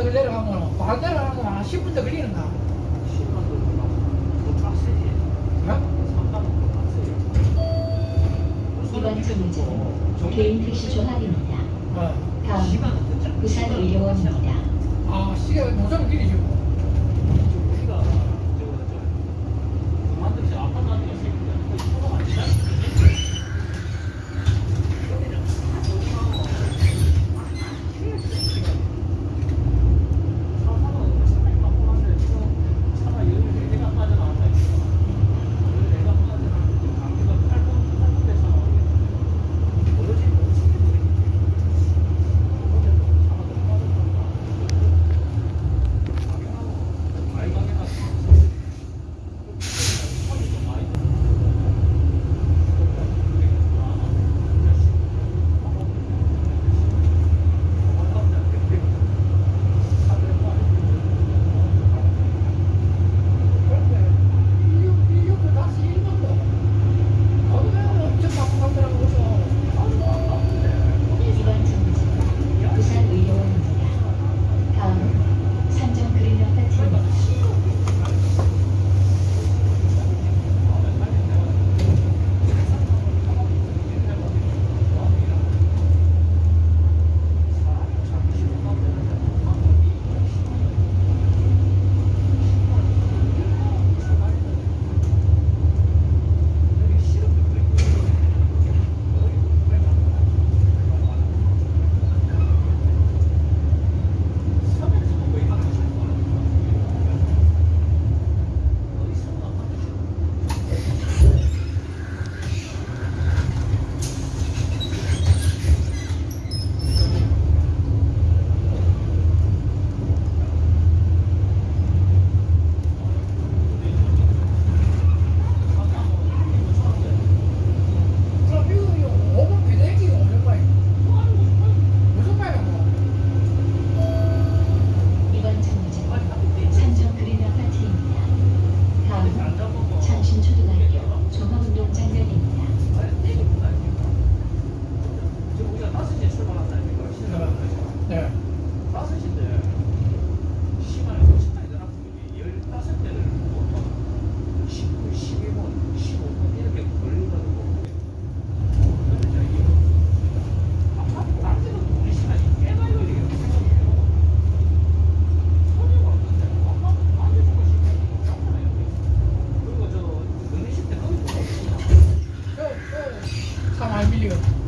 10만 더 내려가면 바로 내려가는 거한 10분 더 걸리는가? 어? 이번 정류장은 개인 택시 조합입니다. 어. 다음 부산 의료원입니다. 아, 시계 노점 길이지 창신초등학교 종합운동장면입니다. 네. fica milhão